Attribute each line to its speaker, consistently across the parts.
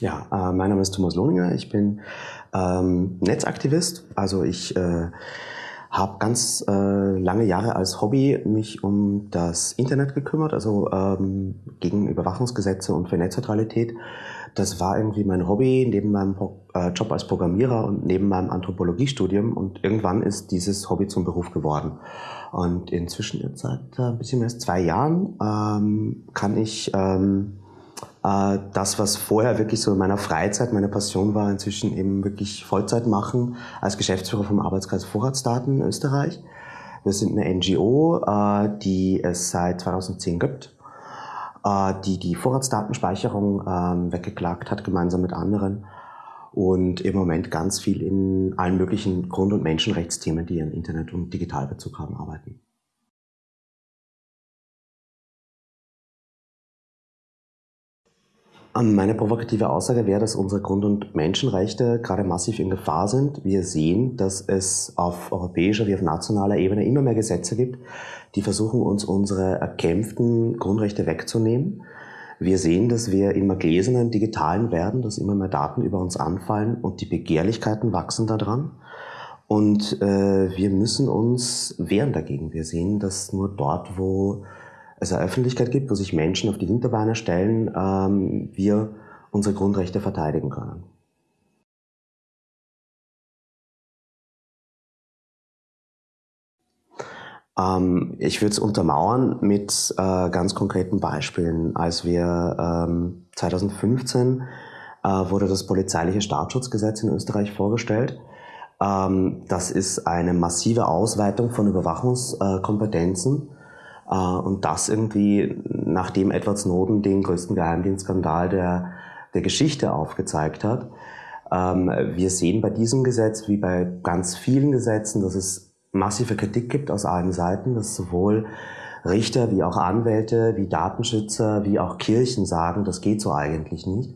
Speaker 1: Ja, äh, mein Name ist Thomas Lohninger. Ich bin ähm, Netzaktivist. Also ich äh, habe ganz äh, lange Jahre als Hobby mich um das Internet gekümmert, also ähm, gegen Überwachungsgesetze und für Netzneutralität. Das war irgendwie mein Hobby neben meinem äh, Job als Programmierer und neben meinem Anthropologiestudium. Und irgendwann ist dieses Hobby zum Beruf geworden. Und inzwischen jetzt seit äh, ein bisschen mehr als zwei Jahren ähm, kann ich ähm, äh, das, was vorher wirklich so in meiner Freizeit meine Passion war, inzwischen eben wirklich Vollzeit machen als Geschäftsführer vom Arbeitskreis Vorratsdaten in Österreich. Wir sind eine NGO, äh, die es seit 2010 gibt, äh, die die Vorratsdatenspeicherung ähm, weggeklagt hat, gemeinsam mit anderen und im Moment ganz viel in allen möglichen Grund- und Menschenrechtsthemen, die einen Internet- und Digitalbezug haben, arbeiten. Meine provokative Aussage wäre, dass unsere Grund- und Menschenrechte gerade massiv in Gefahr sind. Wir sehen, dass es auf europäischer wie auf nationaler Ebene immer mehr Gesetze gibt, die versuchen, uns unsere erkämpften Grundrechte wegzunehmen. Wir sehen, dass wir immer gläsernen digitalen werden, dass immer mehr Daten über uns anfallen und die Begehrlichkeiten wachsen daran. Und äh, wir müssen uns wehren dagegen. Wir sehen, dass nur dort, wo es eine Öffentlichkeit gibt, wo sich Menschen auf die Hinterbeine stellen, ähm, wir unsere Grundrechte verteidigen können. Ähm, ich würde es untermauern mit äh, ganz konkreten Beispielen. Als wir ähm, 2015 äh, wurde das polizeiliche Staatsschutzgesetz in Österreich vorgestellt. Ähm, das ist eine massive Ausweitung von Überwachungskompetenzen äh, und das irgendwie, nachdem Edward Snowden den größten Geheimdienstskandal der, der Geschichte aufgezeigt hat. Ähm, wir sehen bei diesem Gesetz, wie bei ganz vielen Gesetzen, dass es massive Kritik gibt aus allen Seiten, dass sowohl Richter wie auch Anwälte, wie Datenschützer, wie auch Kirchen sagen, das geht so eigentlich nicht.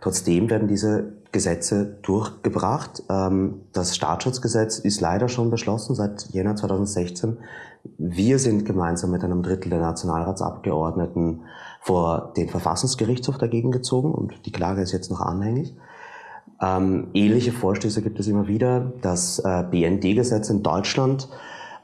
Speaker 1: Trotzdem werden diese Gesetze durchgebracht. Ähm, das Staatsschutzgesetz ist leider schon beschlossen seit Jänner 2016. Wir sind gemeinsam mit einem Drittel der Nationalratsabgeordneten vor den Verfassungsgerichtshof dagegen gezogen und die Klage ist jetzt noch anhängig. Ähm, ähnliche Vorstöße gibt es immer wieder. Das äh, BND-Gesetz in Deutschland,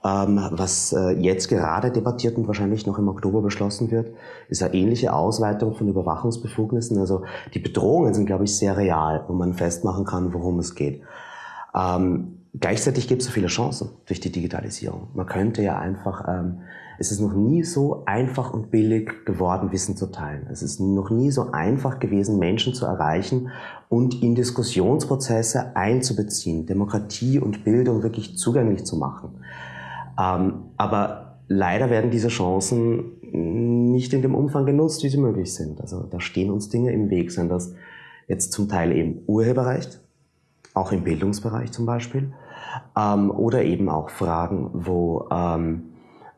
Speaker 1: ähm, was äh, jetzt gerade debattiert und wahrscheinlich noch im Oktober beschlossen wird, ist eine ähnliche Ausweitung von Überwachungsbefugnissen. Also die Bedrohungen sind, glaube ich, sehr real, wo man festmachen kann, worum es geht. Ähm, Gleichzeitig gibt es so viele Chancen durch die Digitalisierung. Man könnte ja einfach, ähm, es ist noch nie so einfach und billig geworden, Wissen zu teilen. Es ist noch nie so einfach gewesen, Menschen zu erreichen und in Diskussionsprozesse einzubeziehen, Demokratie und Bildung wirklich zugänglich zu machen. Ähm, aber leider werden diese Chancen nicht in dem Umfang genutzt, wie sie möglich sind. Also da stehen uns Dinge im Weg, sind das jetzt zum Teil eben Urheberrecht, auch im Bildungsbereich zum Beispiel, ähm, oder eben auch Fragen, wo ähm,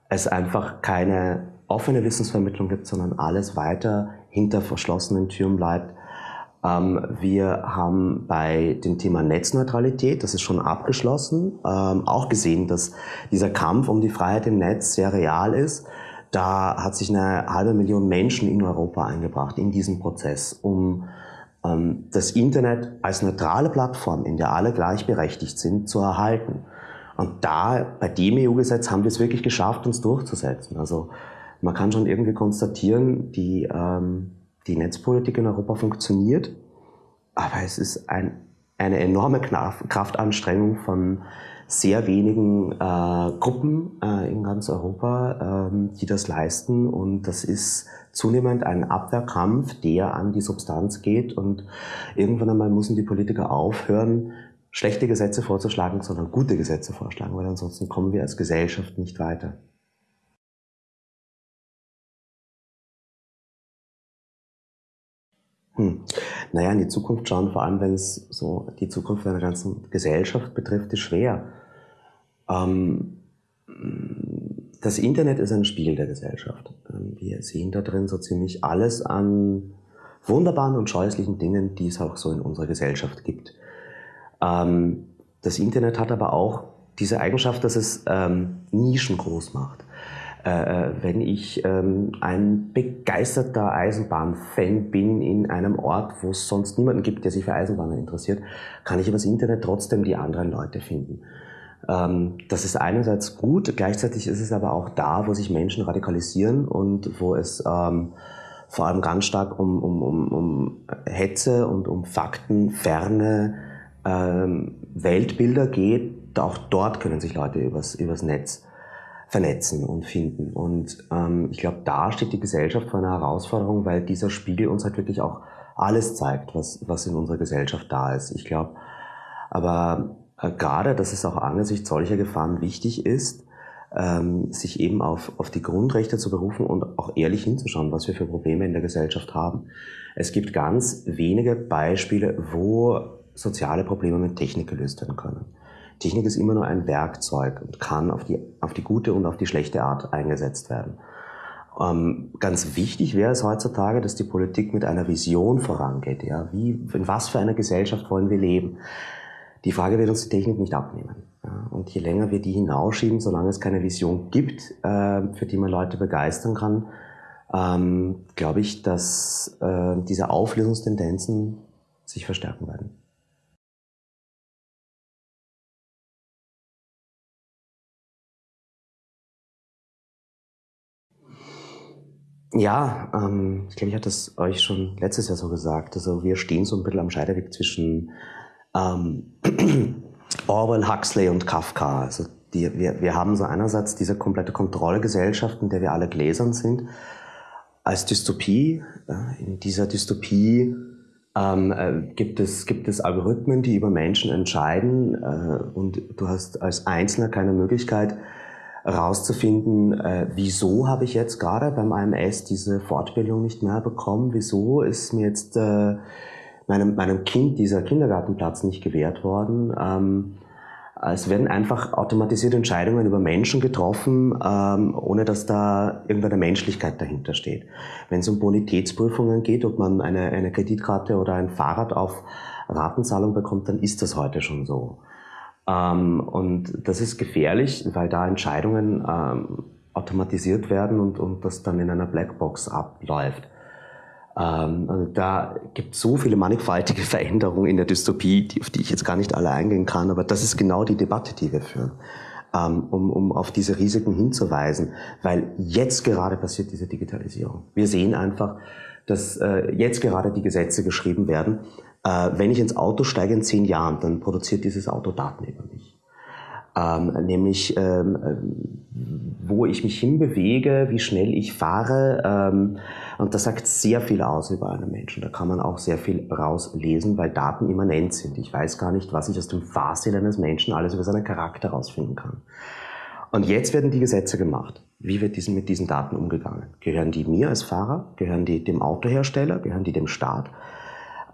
Speaker 1: es einfach keine offene Wissensvermittlung gibt, sondern alles weiter hinter verschlossenen Türen bleibt. Ähm, wir haben bei dem Thema Netzneutralität, das ist schon abgeschlossen, ähm, auch gesehen, dass dieser Kampf um die Freiheit im Netz sehr real ist. Da hat sich eine halbe Million Menschen in Europa eingebracht in diesen Prozess, um das Internet als neutrale Plattform, in der alle gleichberechtigt sind, zu erhalten. Und da, bei dem EU-Gesetz haben wir es wirklich geschafft, uns durchzusetzen. Also man kann schon irgendwie konstatieren, die, ähm, die Netzpolitik in Europa funktioniert, aber es ist ein, eine enorme Kraftanstrengung von sehr wenigen äh, Gruppen äh, in ganz Europa, ähm, die das leisten. Und das ist zunehmend ein Abwehrkampf, der an die Substanz geht. Und irgendwann einmal müssen die Politiker aufhören, schlechte Gesetze vorzuschlagen, sondern gute Gesetze vorschlagen, weil ansonsten kommen wir als Gesellschaft nicht weiter. Hm. Naja, in die Zukunft schauen, vor allem wenn es so die Zukunft einer ganzen Gesellschaft betrifft, ist schwer. Ähm, das Internet ist ein Spiegel der Gesellschaft. Ähm, wir sehen da drin so ziemlich alles an wunderbaren und scheußlichen Dingen, die es auch so in unserer Gesellschaft gibt. Ähm, das Internet hat aber auch diese Eigenschaft, dass es ähm, Nischen groß macht. Äh, äh, wenn ich ähm, ein begeisterter Eisenbahnfan bin in einem Ort, wo es sonst niemanden gibt, der sich für Eisenbahnen interessiert, kann ich übers Internet trotzdem die anderen Leute finden. Ähm, das ist einerseits gut, gleichzeitig ist es aber auch da, wo sich Menschen radikalisieren und wo es ähm, vor allem ganz stark um, um, um, um Hetze und um faktenferne ähm, Weltbilder geht. Auch dort können sich Leute übers, übers Netz vernetzen und finden. Und ähm, ich glaube, da steht die Gesellschaft vor einer Herausforderung, weil dieser Spiegel uns halt wirklich auch alles zeigt, was, was in unserer Gesellschaft da ist. Ich glaube, aber äh, gerade, dass es auch angesichts solcher Gefahren wichtig ist, ähm, sich eben auf, auf die Grundrechte zu berufen und auch ehrlich hinzuschauen, was wir für Probleme in der Gesellschaft haben. Es gibt ganz wenige Beispiele, wo soziale Probleme mit Technik gelöst werden können. Technik ist immer nur ein Werkzeug und kann auf die, auf die gute und auf die schlechte Art eingesetzt werden. Ähm, ganz wichtig wäre es heutzutage, dass die Politik mit einer Vision vorangeht. Ja? Wie, in was für einer Gesellschaft wollen wir leben? Die Frage wird uns die Technik nicht abnehmen. Ja? Und je länger wir die hinausschieben, solange es keine Vision gibt, äh, für die man Leute begeistern kann, ähm, glaube ich, dass äh, diese Auflösungstendenzen sich verstärken werden. Ja, ähm, ich glaube, ich hatte es euch schon letztes Jahr so gesagt. Also wir stehen so ein bisschen am Scheideweg zwischen ähm, Orwell, Huxley und Kafka. Also die, wir, wir haben so einerseits diese komplette Kontrollgesellschaft, in der wir alle gläsern sind, als Dystopie. In dieser Dystopie ähm, äh, gibt, es, gibt es Algorithmen, die über Menschen entscheiden äh, und du hast als Einzelner keine Möglichkeit, rauszufinden, äh, wieso habe ich jetzt gerade beim AMS diese Fortbildung nicht mehr bekommen, wieso ist mir jetzt äh, meinem, meinem Kind dieser Kindergartenplatz nicht gewährt worden. Ähm, es werden einfach automatisierte Entscheidungen über Menschen getroffen, ähm, ohne dass da irgendeine Menschlichkeit dahinter steht. Wenn es um Bonitätsprüfungen geht, ob man eine, eine Kreditkarte oder ein Fahrrad auf Ratenzahlung bekommt, dann ist das heute schon so. Ähm, und das ist gefährlich, weil da Entscheidungen ähm, automatisiert werden und, und das dann in einer Blackbox abläuft. Ähm, also da gibt es so viele mannigfaltige Veränderungen in der Dystopie, die, auf die ich jetzt gar nicht alle eingehen kann, aber das ist genau die Debatte, die wir führen, ähm, um, um auf diese Risiken hinzuweisen, weil jetzt gerade passiert diese Digitalisierung. Wir sehen einfach, dass äh, jetzt gerade die Gesetze geschrieben werden, äh, wenn ich ins Auto steige in zehn Jahren, dann produziert dieses Auto Daten über mich. Ähm, nämlich ähm, wo ich mich hinbewege, wie schnell ich fahre. Ähm, und das sagt sehr viel aus über einen Menschen. Da kann man auch sehr viel rauslesen, weil Daten immanent sind. Ich weiß gar nicht, was ich aus dem Fahrstil eines Menschen alles über seinen Charakter herausfinden kann. Und jetzt werden die Gesetze gemacht. Wie wird diesen, mit diesen Daten umgegangen? Gehören die mir als Fahrer? Gehören die dem Autohersteller? Gehören die dem Staat?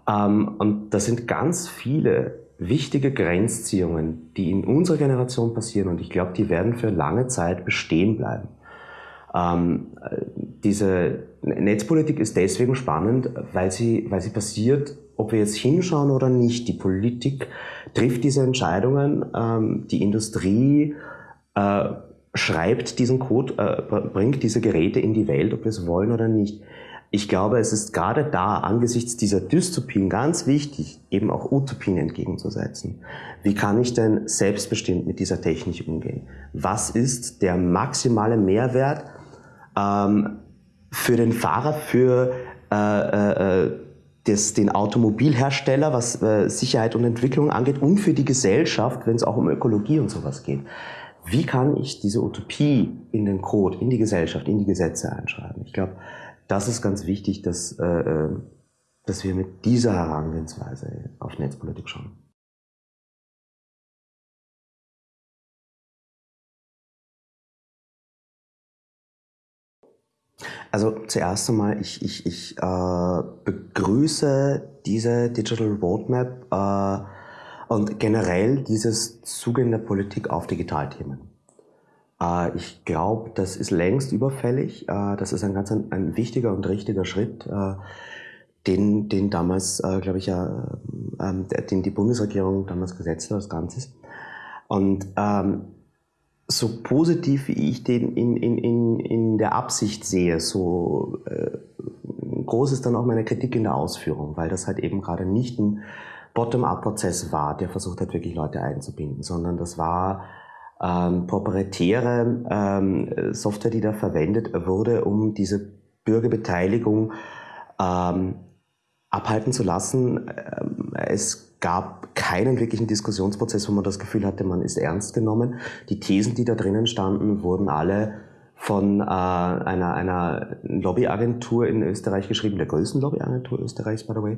Speaker 1: Ähm, und das sind ganz viele wichtige Grenzziehungen, die in unserer Generation passieren und ich glaube, die werden für lange Zeit bestehen bleiben. Ähm, diese Netzpolitik ist deswegen spannend, weil sie, weil sie passiert, ob wir jetzt hinschauen oder nicht. Die Politik trifft diese Entscheidungen, ähm, die Industrie äh, schreibt diesen Code, äh, bringt diese Geräte in die Welt, ob wir es wollen oder nicht. Ich glaube, es ist gerade da angesichts dieser Dystopien ganz wichtig, eben auch Utopien entgegenzusetzen. Wie kann ich denn selbstbestimmt mit dieser Technik umgehen? Was ist der maximale Mehrwert ähm, für den Fahrer, für äh, äh, äh das, den Automobilhersteller, was äh, Sicherheit und Entwicklung angeht, und für die Gesellschaft, wenn es auch um Ökologie und sowas geht? Wie kann ich diese Utopie in den Code, in die Gesellschaft, in die Gesetze einschreiben? Ich glaube, das ist ganz wichtig, dass, äh, äh, dass wir mit dieser Herangehensweise auf Netzpolitik schauen. Also zuerst einmal, ich, ich, ich äh, begrüße diese Digital Roadmap äh, und generell dieses Zugehen der Politik auf Digitalthemen. Äh, ich glaube, das ist längst überfällig. Äh, das ist ein ganz ein, wichtiger und richtiger Schritt, äh, den, den damals, glaube ich, ja, ähm, den die Bundesregierung damals gesetzt hat als Ganzes. Und ähm, so positiv wie ich den in, in, in, in der Absicht sehe, so äh, groß ist dann auch meine Kritik in der Ausführung, weil das halt eben gerade nicht ein Bottom-up-Prozess war, der versucht hat, wirklich Leute einzubinden, sondern das war ähm, proprietäre ähm, Software, die da verwendet wurde, um diese Bürgerbeteiligung ähm, abhalten zu lassen. Ähm, es gab keinen wirklichen Diskussionsprozess, wo man das Gefühl hatte, man ist ernst genommen. Die Thesen, die da drinnen standen, wurden alle von äh, einer, einer Lobbyagentur in Österreich geschrieben, der größten Lobbyagentur Österreichs, by the way,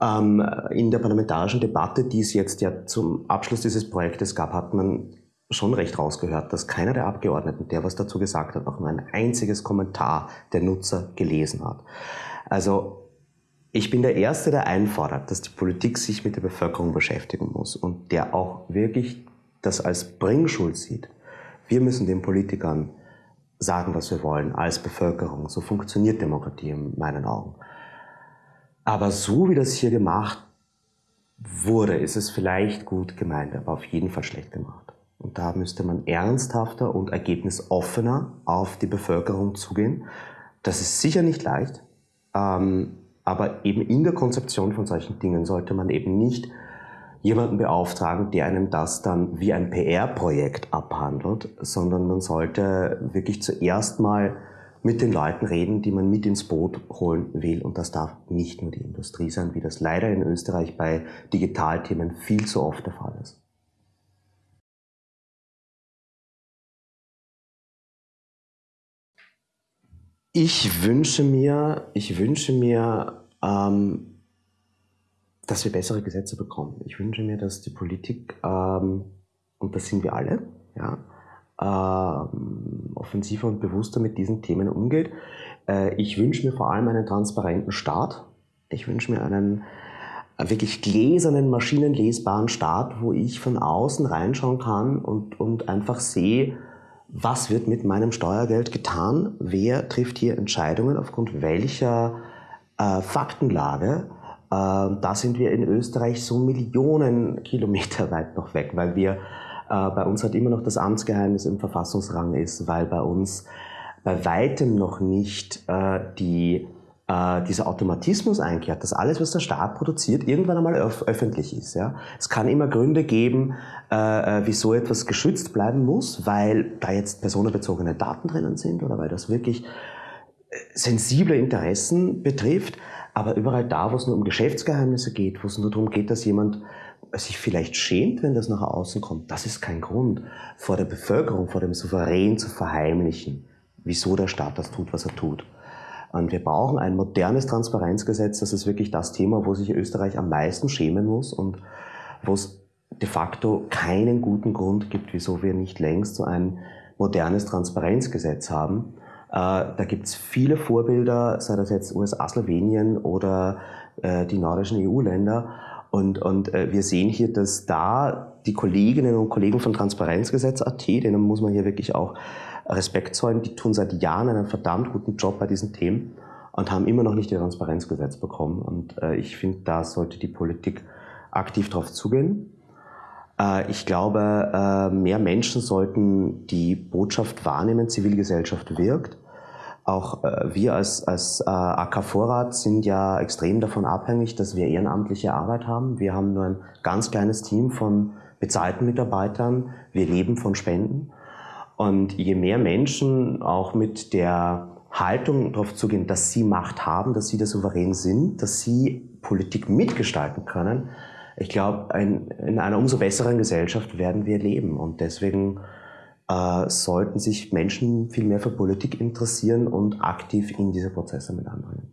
Speaker 1: ähm, in der parlamentarischen Debatte, die es jetzt ja zum Abschluss dieses Projektes gab, hat man schon recht rausgehört, dass keiner der Abgeordneten, der was dazu gesagt hat, auch nur ein einziges Kommentar der Nutzer gelesen hat. Also ich bin der Erste, der einfordert, dass die Politik sich mit der Bevölkerung beschäftigen muss und der auch wirklich das als Bringschuld sieht. Wir müssen den Politikern sagen, was wir wollen, als Bevölkerung. So funktioniert Demokratie in meinen Augen. Aber so wie das hier gemacht wurde, ist es vielleicht gut gemeint, aber auf jeden Fall schlecht gemacht. Und da müsste man ernsthafter und ergebnisoffener auf die Bevölkerung zugehen. Das ist sicher nicht leicht. Ähm, aber eben in der Konzeption von solchen Dingen sollte man eben nicht jemanden beauftragen, der einem das dann wie ein PR-Projekt abhandelt, sondern man sollte wirklich zuerst mal mit den Leuten reden, die man mit ins Boot holen will. Und das darf nicht nur die Industrie sein, wie das leider in Österreich bei Digitalthemen viel zu oft der Fall ist. Ich wünsche mir, ich wünsche mir, ähm, dass wir bessere Gesetze bekommen. Ich wünsche mir, dass die Politik, ähm, und das sind wir alle, ja, ähm, offensiver und bewusster mit diesen Themen umgeht. Äh, ich wünsche mir vor allem einen transparenten Staat. Ich wünsche mir einen wirklich gläsernen, maschinenlesbaren Staat, wo ich von außen reinschauen kann und, und einfach sehe, was wird mit meinem Steuergeld getan, wer trifft hier Entscheidungen, aufgrund welcher äh, Faktenlage. Äh, da sind wir in Österreich so Millionen Kilometer weit noch weg, weil wir äh, bei uns halt immer noch das Amtsgeheimnis im Verfassungsrang ist, weil bei uns bei weitem noch nicht äh, die äh, dieser Automatismus einkehrt, dass alles, was der Staat produziert, irgendwann einmal öf öffentlich ist. Ja? Es kann immer Gründe geben, äh, äh, wieso etwas geschützt bleiben muss, weil da jetzt personenbezogene Daten drinnen sind oder weil das wirklich äh, sensible Interessen betrifft. Aber überall da, wo es nur um Geschäftsgeheimnisse geht, wo es nur darum geht, dass jemand sich vielleicht schämt, wenn das nach außen kommt, das ist kein Grund, vor der Bevölkerung, vor dem Souverän zu verheimlichen, wieso der Staat das tut, was er tut. Und wir brauchen ein modernes Transparenzgesetz. Das ist wirklich das Thema, wo sich Österreich am meisten schämen muss und wo es de facto keinen guten Grund gibt, wieso wir nicht längst so ein modernes Transparenzgesetz haben. Äh, da gibt es viele Vorbilder, sei das jetzt USA, Slowenien oder äh, die nordischen EU-Länder. Und, und äh, wir sehen hier, dass da die Kolleginnen und Kollegen von Transparenzgesetz.at, denen muss man hier wirklich auch Respekt zollen, die tun seit Jahren einen verdammt guten Job bei diesen Themen und haben immer noch nicht ihr Transparenzgesetz bekommen. Und äh, ich finde, da sollte die Politik aktiv drauf zugehen. Äh, ich glaube, äh, mehr Menschen sollten die Botschaft wahrnehmen, Zivilgesellschaft wirkt. Auch äh, wir als, als äh, AK Vorrat sind ja extrem davon abhängig, dass wir ehrenamtliche Arbeit haben. Wir haben nur ein ganz kleines Team von bezahlten Mitarbeitern. Wir leben von Spenden. Und je mehr Menschen auch mit der Haltung darauf zugehen, dass sie Macht haben, dass sie der Souverän sind, dass sie Politik mitgestalten können, ich glaube, in einer umso besseren Gesellschaft werden wir leben. Und deswegen äh, sollten sich Menschen viel mehr für Politik interessieren und aktiv in diese Prozesse mit anbringen.